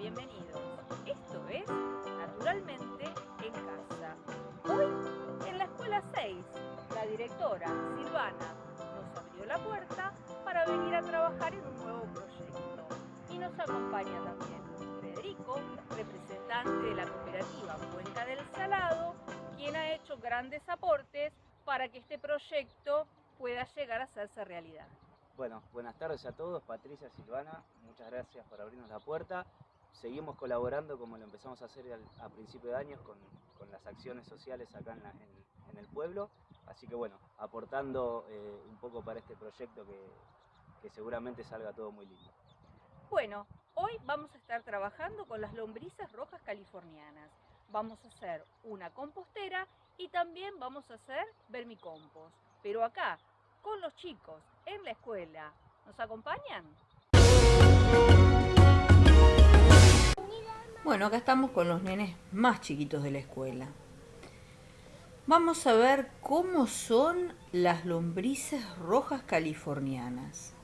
bienvenidos. Esto es Naturalmente en Casa. Hoy, en la Escuela 6, la directora Silvana nos abrió la puerta para venir a trabajar en un nuevo proyecto. Y nos acompaña también Federico, representante de la cooperativa Cuenca del Salado, quien ha hecho grandes aportes para que este proyecto pueda llegar a hacerse realidad. Bueno, buenas tardes a todos, Patricia, Silvana, muchas gracias por abrirnos la puerta. Seguimos colaborando como lo empezamos a hacer a principio de años con, las acciones sociales acá en, el pueblo, así que bueno, aportando eh, un poco para este proyecto que, seguramente salga todo muy lindo. Bueno, hoy vamos a estar trabajando con las lombrices rojas californianas. Vamos a hacer una compostera y también vamos a hacer vermicompost. Pero acá, con los chicos en la escuela. ¿Nos acompañan? Bueno, acá estamos con los nenes más chiquitos de la escuela. Vamos a ver cómo son las lombrices rojas californianas.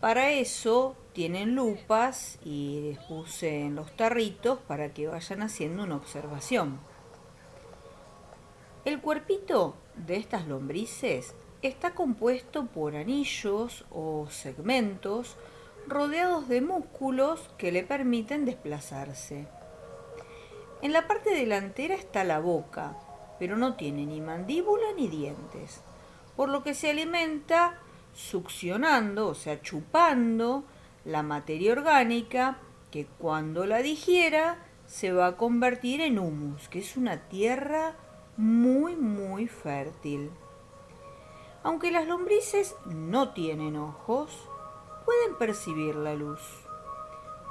Para eso tienen lupas y les puse en los tarritos para que vayan haciendo una observación. El cuerpito de estas lombrices está compuesto por anillos o segmentos rodeados de músculos que le permiten desplazarse. En la parte delantera está la boca, pero no tiene ni mandíbula ni dientes, por lo que se alimenta succionando, o sea, chupando la materia orgánica que cuando la digiera se va a convertir en humus, que es una tierra muy muy fértil. Aunque las lombrices no tienen ojos, pueden percibir la luz.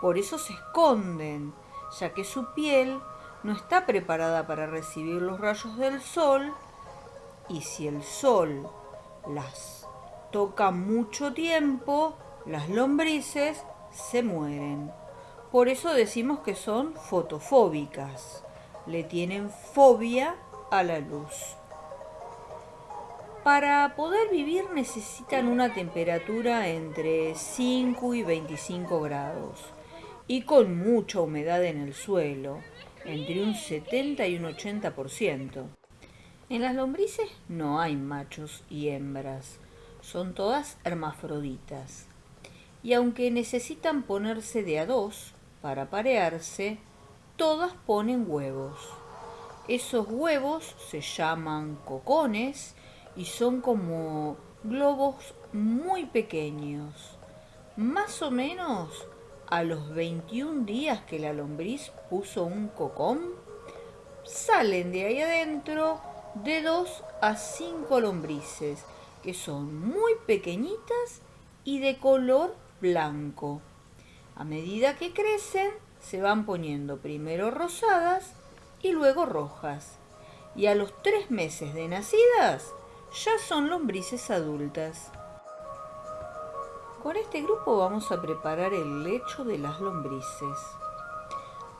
Por eso se esconden, ya que su piel no está preparada para recibir los rayos del sol y si el sol las toca mucho tiempo, las lombrices se mueren. Por eso decimos que son fotofóbicas, le tienen fobia a la luz. Para poder vivir necesitan una temperatura entre 5 y 25 grados y con mucha humedad en el suelo, entre un 70 y un 80%. En las lombrices no hay machos y hembras, son todas hermafroditas. Y aunque necesitan ponerse de a dos para parearse, todas ponen huevos. Esos huevos se llaman cocones y son como globos muy pequeños. Más o menos a los 21 días que la lombriz puso un cocón, salen de ahí adentro de 2 a 5 lombrices, que son muy pequeñitas y de color blanco. A medida que crecen, se van poniendo primero rosadas y luego rojas. Y a los tres meses de nacidas, ya son lombrices adultas. Con este grupo vamos a preparar el lecho de las lombrices.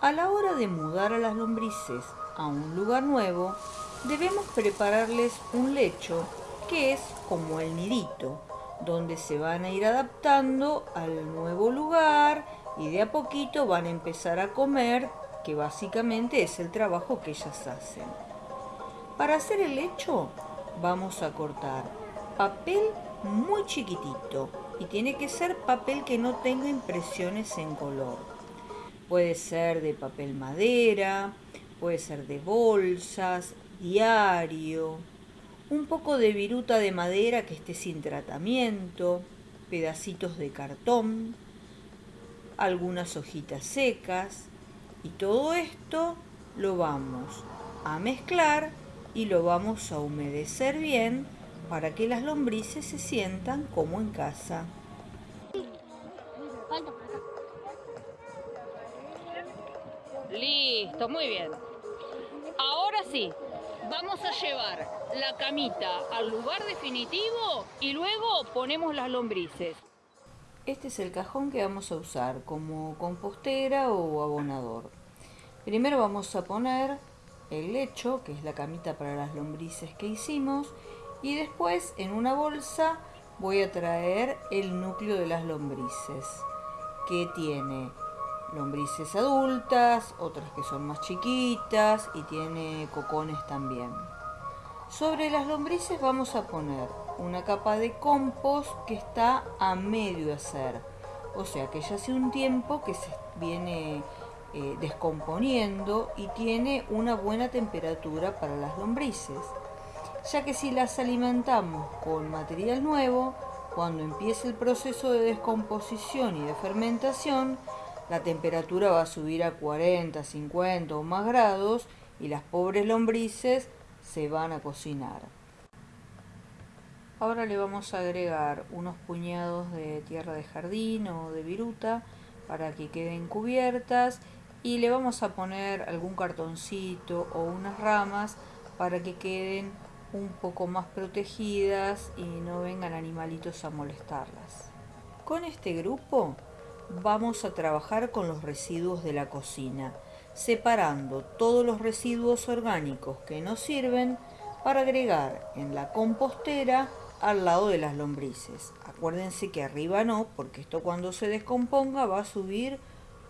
A la hora de mudar a las lombrices a un lugar nuevo, debemos prepararles un lecho que es como el nidito, donde se van a ir adaptando al nuevo lugar y de a poquito van a empezar a comer, que básicamente es el trabajo que ellas hacen. Para hacer el lecho vamos a cortar papel muy chiquitito y tiene que ser papel que no tenga impresiones en color. Puede ser de papel madera, puede ser de bolsas, diario, un poco de viruta de madera que esté sin tratamiento, pedacitos de cartón, algunas hojitas secas y todo esto lo vamos a mezclar y lo vamos a humedecer bien para que las lombrices se sientan como en casa. Listo, muy bien. Ahora sí, vamos a llevar la camita al lugar definitivo y luego ponemos las lombrices. Este es el cajón que vamos a usar como compostera o abonador. Primero vamos a poner el lecho, que es la camita para las lombrices que hicimos, y después en una bolsa voy a traer el núcleo de las lombrices, que tiene lombrices adultas, otras que son más chiquitas y tiene cocones también. Sobre las lombrices vamos a poner una capa de compost que está a medio hacer. O sea que ya hace un tiempo que se viene eh, descomponiendo y tiene una buena temperatura para las lombrices. Ya que si las alimentamos con material nuevo, cuando empiece el proceso de descomposición y de fermentación, la temperatura va a subir a 40, 50 o más grados y las pobres lombrices se van a cocinar. Ahora le vamos a agregar unos puñados de tierra de jardín o de viruta para que queden cubiertas y le vamos a poner algún cartoncito o unas ramas para que queden un poco más protegidas y no vengan animalitos a molestarlas. Con este grupo vamos a trabajar con los residuos de la cocina, separando todos los residuos orgánicos que nos sirven para agregar en la compostera al lado de las lombrices. Acuérdense que arriba no, porque esto cuando se descomponga va a subir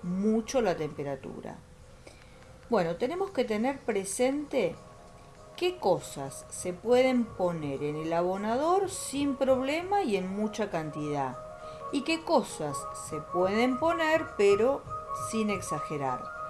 mucho la temperatura. Bueno, tenemos que tener presente qué cosas se pueden poner en el abonador sin problema y en mucha cantidad. Y qué cosas se pueden poner pero sin exagerar.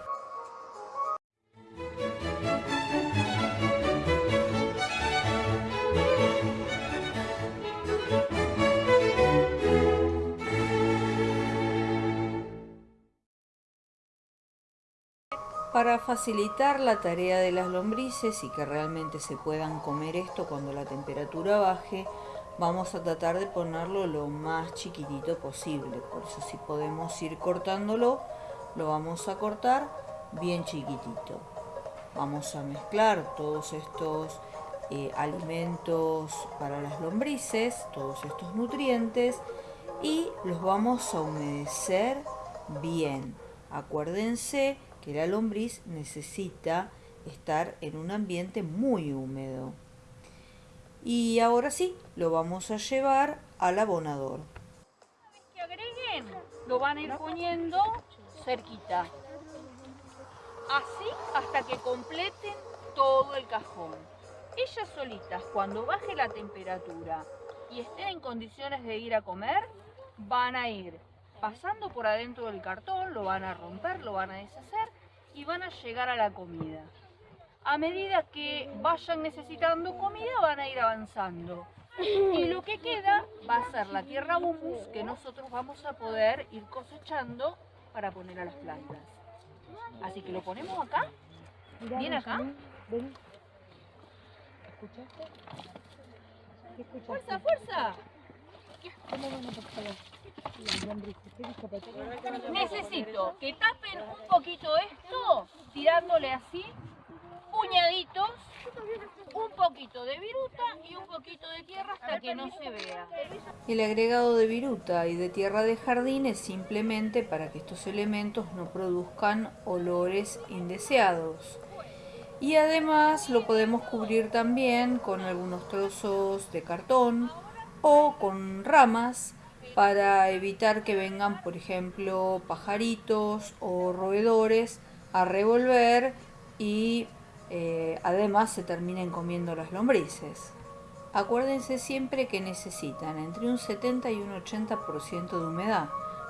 Para facilitar la tarea de las lombrices y que realmente se puedan comer esto cuando la temperatura baje, vamos a tratar de ponerlo lo más chiquitito posible. Por eso si podemos ir cortándolo, lo vamos a cortar bien chiquitito. Vamos a mezclar todos estos eh, alimentos para las lombrices, todos estos nutrientes y los vamos a humedecer bien. Acuérdense que la lombriz necesita estar en un ambiente muy húmedo. Y ahora sí, lo vamos a llevar al abonador. Una vez que agreguen, lo van a ir poniendo cerquita. Así hasta que completen todo el cajón. Ellas solitas, cuando baje la temperatura y estén en condiciones de ir a comer, van a ir pasando por adentro del cartón, lo van a romper, lo van a deshacer y van a llegar a la comida. A medida que vayan necesitando comida van a ir avanzando. Y lo que queda va a ser la tierra humus que nosotros vamos a poder ir cosechando para poner a las plantas. Así que lo ponemos acá. Bien acá. ¿Escuchaste? ¡Fuerza, fuerza! Necesito que tapen un poquito esto, tirándole así, puñaditos, un poquito de viruta y un poquito de tierra hasta que no se vea. El agregado de viruta y de tierra de jardín es simplemente para que estos elementos no produzcan olores indeseados. Y además lo podemos cubrir también con algunos trozos de cartón o con ramas para evitar que vengan, por ejemplo, pajaritos o roedores a revolver y eh, además se terminen comiendo las lombrices. Acuérdense siempre que necesitan entre un 70 y un 80% de humedad,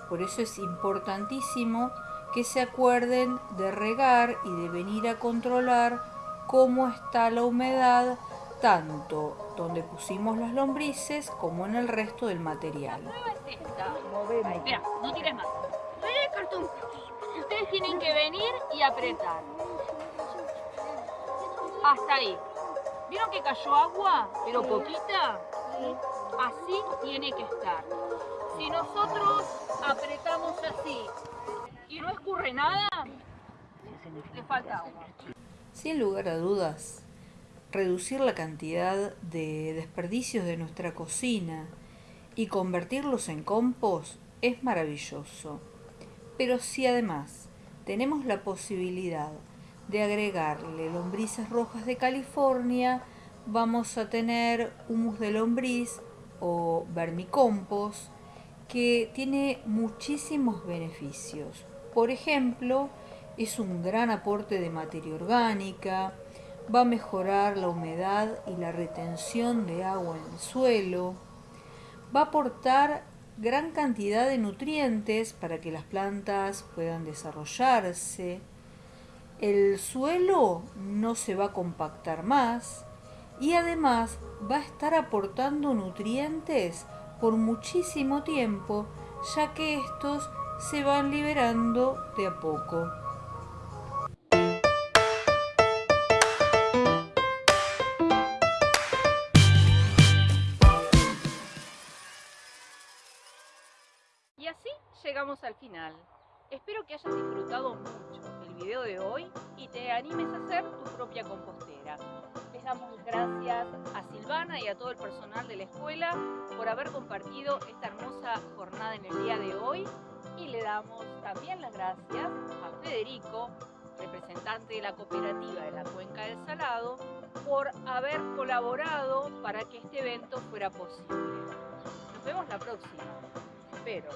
por eso es importantísimo que se acuerden de regar y de venir a controlar cómo está la humedad tanto donde pusimos las lombrices como en el resto del material. Espera, no tires más. Ustedes tienen que venir y apretar. Hasta ahí. ¿Vieron que cayó agua? Pero poquita. Así tiene que estar. Si nosotros apretamos así y no escurre nada, le falta agua. Sin lugar a dudas, reducir la cantidad de desperdicios de nuestra cocina y convertirlos en compost es maravilloso. Pero si además tenemos la posibilidad de agregarle lombrices rojas de California, vamos a tener humus de lombriz o vermicompost que tiene muchísimos beneficios. por ejemplo, es un gran aporte de materia orgánica, va a mejorar la humedad y la retención de agua en el suelo, va a aportar gran cantidad de nutrientes para que las plantas puedan desarrollarse, el suelo no se va a compactar más y además va a estar aportando nutrientes por muchísimo tiempo, ya que estos se van liberando de a poco. Llegamos al final. Espero que hayas disfrutado mucho el video de hoy y te animes a hacer tu propia compostera. Les damos gracias a Silvana y a todo el personal de la escuela por haber compartido esta hermosa jornada en el día de hoy y le damos también las gracias a Federico, representante de la cooperativa de la Cuenca del Salado, por haber colaborado para que este evento fuera posible. Nos vemos la próxima. Espero.